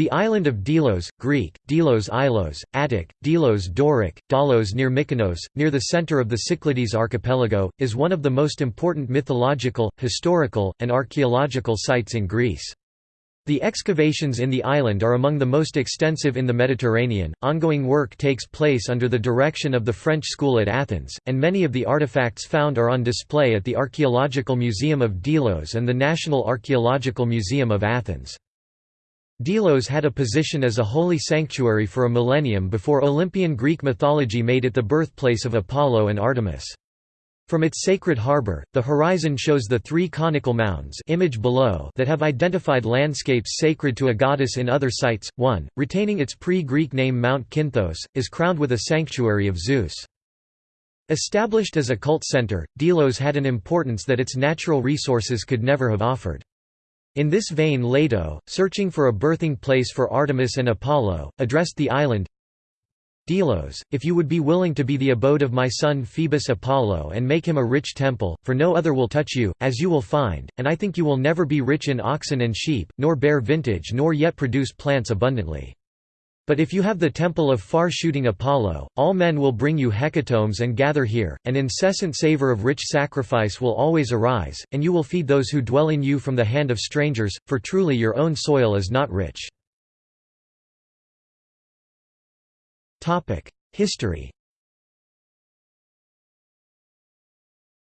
The island of Delos, Greek, Delos Ilos, Attic, Delos Doric, Dalos near Mykonos, near the center of the Cyclades archipelago, is one of the most important mythological, historical, and archaeological sites in Greece. The excavations in the island are among the most extensive in the Mediterranean. Ongoing work takes place under the direction of the French School at Athens, and many of the artifacts found are on display at the Archaeological Museum of Delos and the National Archaeological Museum of Athens. Delos had a position as a holy sanctuary for a millennium before Olympian Greek mythology made it the birthplace of Apollo and Artemis. From its sacred harbor, the horizon shows the three conical mounds image below that have identified landscapes sacred to a goddess in other sites. One, retaining its pre-Greek name Mount Kinthos, is crowned with a sanctuary of Zeus. Established as a cult center, Delos had an importance that its natural resources could never have offered. In this vein Leto, searching for a birthing place for Artemis and Apollo, addressed the island Delos, if you would be willing to be the abode of my son Phoebus Apollo and make him a rich temple, for no other will touch you, as you will find, and I think you will never be rich in oxen and sheep, nor bear vintage nor yet produce plants abundantly. But if you have the temple of far-shooting Apollo, all men will bring you hecatombs and gather here, and incessant savour of rich sacrifice will always arise, and you will feed those who dwell in you from the hand of strangers, for truly your own soil is not rich. History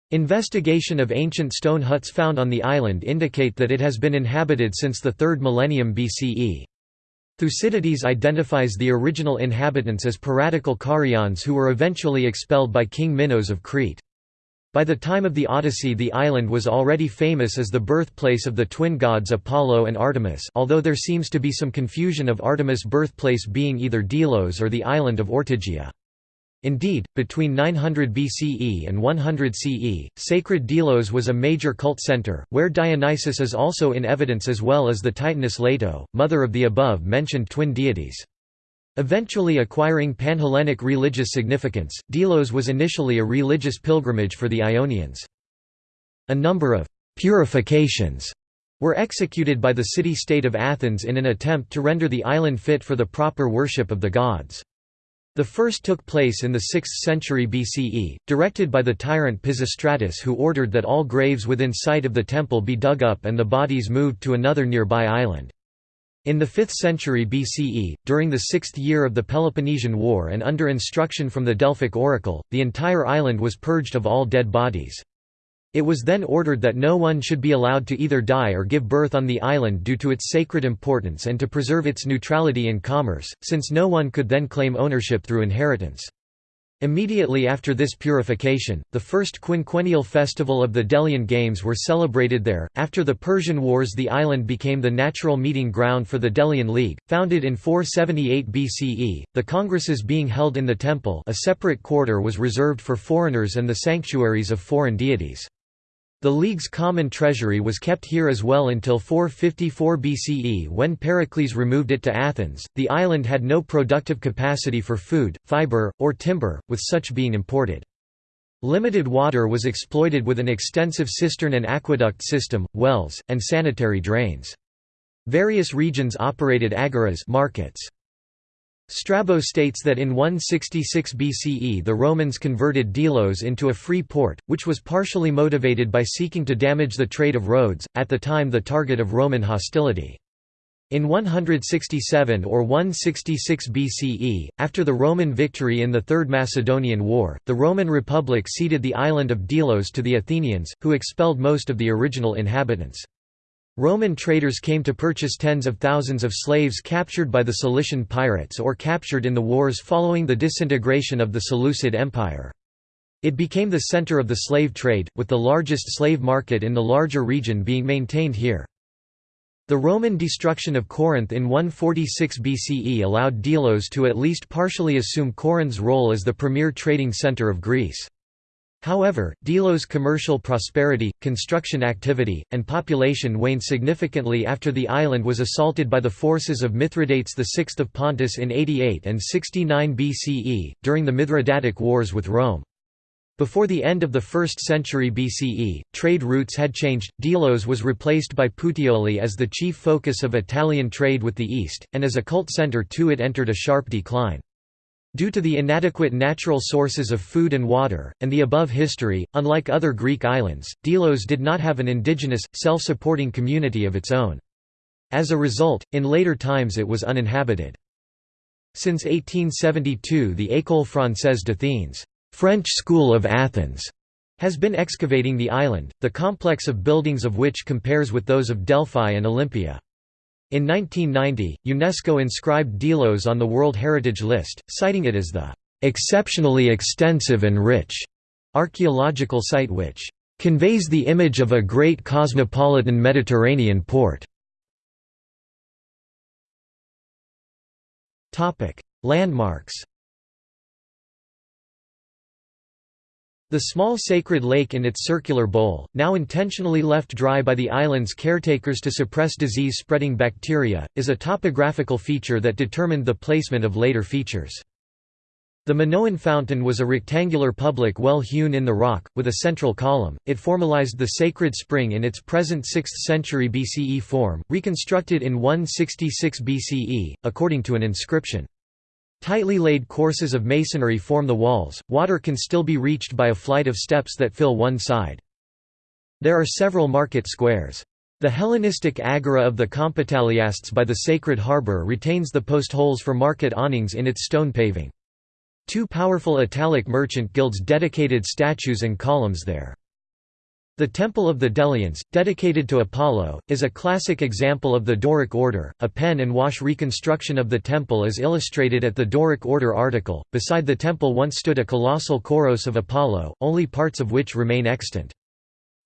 Investigation of ancient stone huts found on the island indicate that it has been inhabited since the 3rd millennium BCE. Thucydides identifies the original inhabitants as piratical Carians who were eventually expelled by King Minos of Crete. By the time of the Odyssey the island was already famous as the birthplace of the twin gods Apollo and Artemis although there seems to be some confusion of Artemis' birthplace being either Delos or the island of Ortygia. Indeed, between 900 BCE and 100 CE, sacred Delos was a major cult center, where Dionysus is also in evidence as well as the Titaness Leto, mother of the above-mentioned twin deities. Eventually acquiring Panhellenic religious significance, Delos was initially a religious pilgrimage for the Ionians. A number of «purifications» were executed by the city-state of Athens in an attempt to render the island fit for the proper worship of the gods. The first took place in the 6th century BCE, directed by the tyrant Pisistratus who ordered that all graves within sight of the temple be dug up and the bodies moved to another nearby island. In the 5th century BCE, during the sixth year of the Peloponnesian War and under instruction from the Delphic oracle, the entire island was purged of all dead bodies. It was then ordered that no one should be allowed to either die or give birth on the island due to its sacred importance and to preserve its neutrality in commerce, since no one could then claim ownership through inheritance. Immediately after this purification, the first quinquennial festival of the Delian Games were celebrated there. After the Persian Wars, the island became the natural meeting ground for the Delian League, founded in 478 BCE. The congresses being held in the temple, a separate quarter was reserved for foreigners and the sanctuaries of foreign deities. The League's common treasury was kept here as well until 454 BCE when Pericles removed it to Athens. The island had no productive capacity for food, fiber, or timber, with such being imported. Limited water was exploited with an extensive cistern and aqueduct system, wells, and sanitary drains. Various regions operated agoras markets. Strabo states that in 166 BCE the Romans converted Delos into a free port, which was partially motivated by seeking to damage the trade of Rhodes, at the time the target of Roman hostility. In 167 or 166 BCE, after the Roman victory in the Third Macedonian War, the Roman Republic ceded the island of Delos to the Athenians, who expelled most of the original inhabitants. Roman traders came to purchase tens of thousands of slaves captured by the Cilician pirates or captured in the wars following the disintegration of the Seleucid Empire. It became the center of the slave trade, with the largest slave market in the larger region being maintained here. The Roman destruction of Corinth in 146 BCE allowed Delos to at least partially assume Corinth's role as the premier trading center of Greece. However, Delos' commercial prosperity, construction activity, and population waned significantly after the island was assaulted by the forces of Mithridates VI of Pontus in 88 and 69 BCE, during the Mithridatic Wars with Rome. Before the end of the 1st century BCE, trade routes had changed, Delos was replaced by Puteoli as the chief focus of Italian trade with the East, and as a cult centre too it entered a sharp decline. Due to the inadequate natural sources of food and water, and the above history, unlike other Greek islands, Delos did not have an indigenous, self-supporting community of its own. As a result, in later times it was uninhabited. Since 1872 the École Française d'Athènes French School of Athens has been excavating the island, the complex of buildings of which compares with those of Delphi and Olympia. In 1990, UNESCO inscribed Delos on the World Heritage List, citing it as the "...exceptionally extensive and rich." archaeological site which "...conveys the image of a great cosmopolitan Mediterranean port." Landmarks The small sacred lake in its circular bowl, now intentionally left dry by the island's caretakers to suppress disease-spreading bacteria, is a topographical feature that determined the placement of later features. The Minoan fountain was a rectangular public well hewn in the rock, with a central column. It formalized the sacred spring in its present 6th century BCE form, reconstructed in 166 BCE, according to an inscription. Tightly laid courses of masonry form the walls, water can still be reached by a flight of steps that fill one side. There are several market squares. The Hellenistic agora of the Compitaliasts by the Sacred Harbour retains the post holes for market awnings in its stone paving. Two powerful Italic merchant guilds dedicated statues and columns there. The Temple of the Delians, dedicated to Apollo, is a classic example of the Doric order. A pen and wash reconstruction of the temple is illustrated at the Doric order article. Beside the temple once stood a colossal Kouros of Apollo, only parts of which remain extant.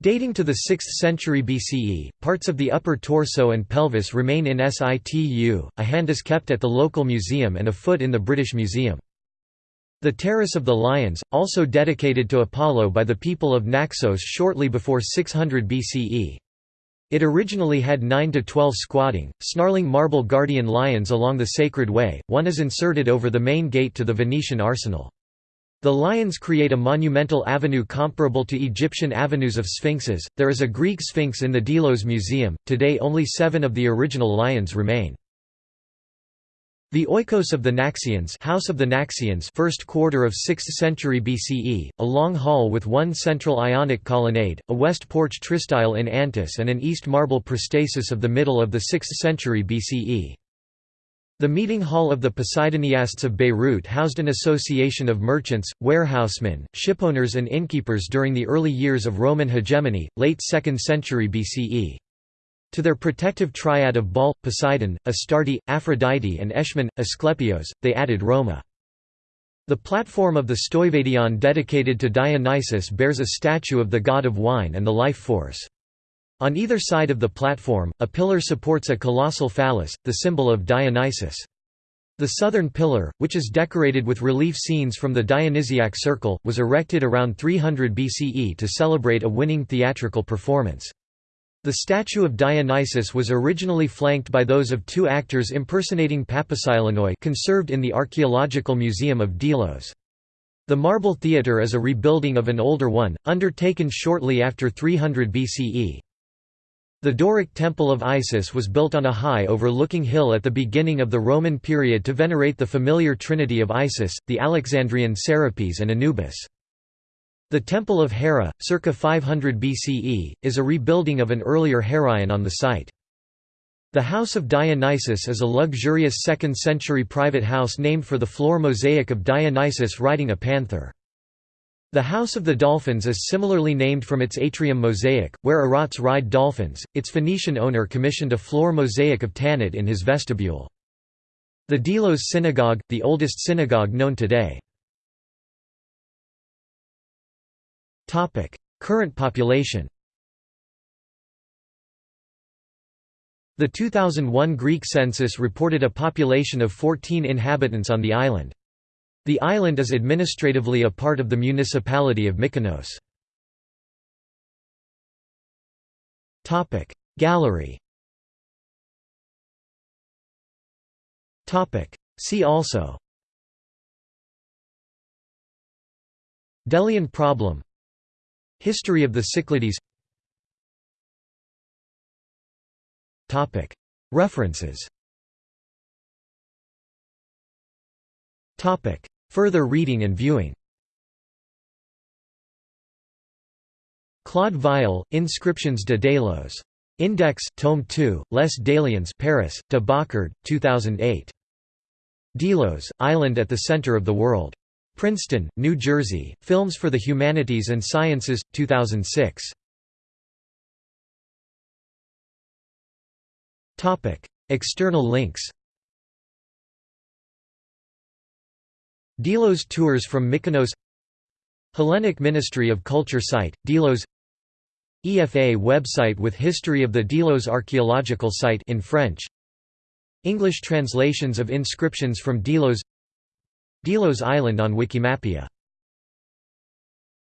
Dating to the 6th century BCE, parts of the upper torso and pelvis remain in situ, a hand is kept at the local museum and a foot in the British Museum. The Terrace of the Lions, also dedicated to Apollo by the people of Naxos shortly before 600 BCE. It originally had 9 to 12 squatting, snarling marble guardian lions along the sacred way, one is inserted over the main gate to the Venetian arsenal. The lions create a monumental avenue comparable to Egyptian avenues of sphinxes. There is a Greek sphinx in the Delos Museum, today only seven of the original lions remain. The Oikos of the Naxians House of the Naxians first quarter of 6th century BCE, a long hall with one central Ionic colonnade, a west porch tristyle in Antis and an east marble prostasis of the middle of the 6th century BCE. The meeting hall of the Poseidoniasts of Beirut housed an association of merchants, warehousemen, shipowners and innkeepers during the early years of Roman hegemony, late 2nd century BCE. To their protective triad of Baal, Poseidon, Astarte, Aphrodite and Eshmun, Asclepios, they added Roma. The platform of the Stoibadeion dedicated to Dionysus bears a statue of the god of wine and the life force. On either side of the platform, a pillar supports a colossal phallus, the symbol of Dionysus. The southern pillar, which is decorated with relief scenes from the Dionysiac circle, was erected around 300 BCE to celebrate a winning theatrical performance. The statue of Dionysus was originally flanked by those of two actors impersonating Papposilenoi conserved in the Archaeological Museum of Delos. The Marble Theatre is a rebuilding of an older one, undertaken shortly after 300 BCE. The Doric Temple of Isis was built on a high overlooking hill at the beginning of the Roman period to venerate the familiar trinity of Isis, the Alexandrian Serapis and Anubis. The Temple of Hera, circa 500 BCE, is a rebuilding of an earlier Heraion on the site. The House of Dionysus is a luxurious 2nd century private house named for the floor mosaic of Dionysus riding a panther. The House of the Dolphins is similarly named from its atrium mosaic, where Erotes ride dolphins. Its Phoenician owner commissioned a floor mosaic of Tanit in his vestibule. The Delos Synagogue, the oldest synagogue known today. Topic: Current population. The 2001 Greek census reported a population of 14 inhabitants on the island. The island is administratively a part of the municipality of Mykonos. Topic: Gallery. Topic: See also Delian problem History of the Cyclades References Further reading and viewing Claude Vial, Inscriptions de Delos. Index, Tome 2, Les Déliens Paris, de Boccard, 2008. Delos, Island at the Center of the World. Princeton, New Jersey, Films for the Humanities and Sciences, 2006. External links. Delos tours from Mykonos. Hellenic Ministry of Culture site, Delos. EFA website with history of the Delos archaeological site in French. English translations of inscriptions from Delos Delos Island on Wikimapia